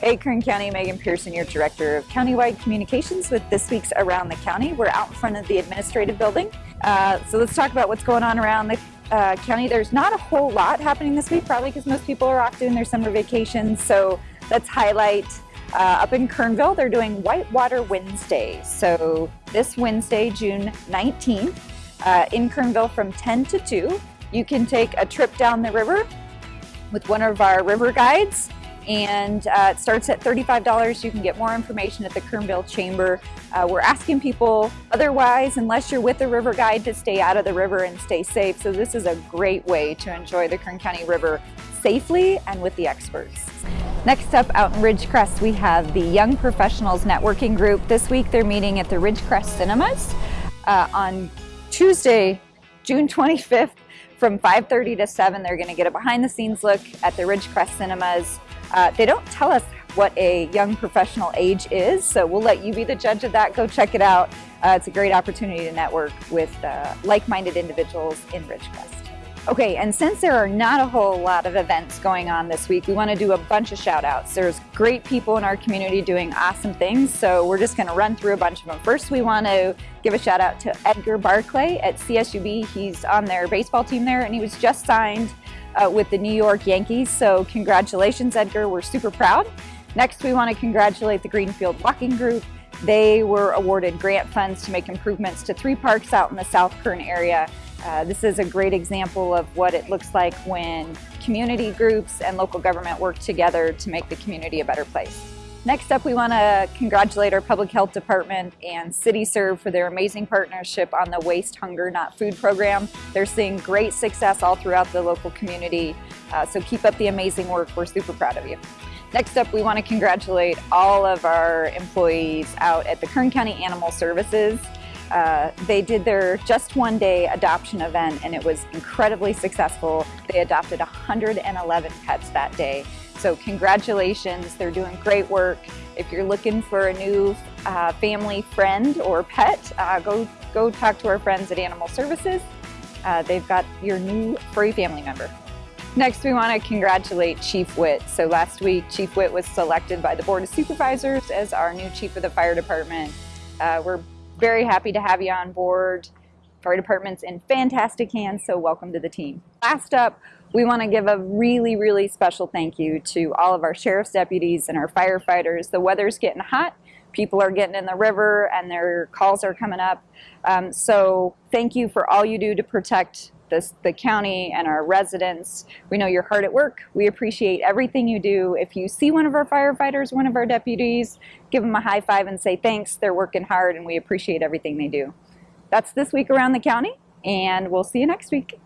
Hey, Kern County, Megan Pearson, your Director of Countywide Communications with this week's Around the County. We're out in front of the administrative building. Uh, so let's talk about what's going on around the uh, county. There's not a whole lot happening this week, probably because most people are off doing their summer vacations. So let's highlight uh, up in Kernville, they're doing Whitewater Wednesday. So this Wednesday, June 19th, uh, in Kernville from 10 to 2, you can take a trip down the river with one of our river guides and uh, it starts at $35. You can get more information at the Kernville Chamber. Uh, we're asking people otherwise, unless you're with a river guide, to stay out of the river and stay safe. So this is a great way to enjoy the Kern County River safely and with the experts. Next up out in Ridgecrest, we have the Young Professionals Networking Group. This week they're meeting at the Ridgecrest Cinemas uh, on Tuesday, June 25th from 5.30 to 7. They're gonna get a behind the scenes look at the Ridgecrest Cinemas uh, they don't tell us what a young professional age is, so we'll let you be the judge of that. Go check it out. Uh, it's a great opportunity to network with uh, like-minded individuals in Ridgecrest. Okay, and since there are not a whole lot of events going on this week, we want to do a bunch of shout outs. There's great people in our community doing awesome things, so we're just going to run through a bunch of them. First, we want to give a shout out to Edgar Barclay at CSUB. He's on their baseball team there, and he was just signed uh, with the New York Yankees. So congratulations, Edgar. We're super proud. Next, we want to congratulate the Greenfield Walking Group. They were awarded grant funds to make improvements to three parks out in the South Kern area. Uh, this is a great example of what it looks like when community groups and local government work together to make the community a better place. Next up, we want to congratulate our Public Health Department and CityServe for their amazing partnership on the Waste Hunger Not Food program. They're seeing great success all throughout the local community, uh, so keep up the amazing work. We're super proud of you. Next up, we want to congratulate all of our employees out at the Kern County Animal Services. Uh, they did their just one day adoption event and it was incredibly successful. They adopted 111 pets that day so congratulations, they're doing great work. If you're looking for a new uh, family friend or pet, uh, go, go talk to our friends at Animal Services. Uh, they've got your new furry family member. Next, we want to congratulate Chief Witt. So last week, Chief Witt was selected by the Board of Supervisors as our new Chief of the Fire Department. Uh, we're very happy to have you on board. Fire Department's in fantastic hands, so welcome to the team. Last up, we want to give a really, really special thank you to all of our sheriff's deputies and our firefighters. The weather's getting hot. People are getting in the river and their calls are coming up. Um, so thank you for all you do to protect this, the county and our residents. We know you're hard at work. We appreciate everything you do. If you see one of our firefighters, one of our deputies, give them a high five and say thanks. They're working hard and we appreciate everything they do. That's this week around the county and we'll see you next week.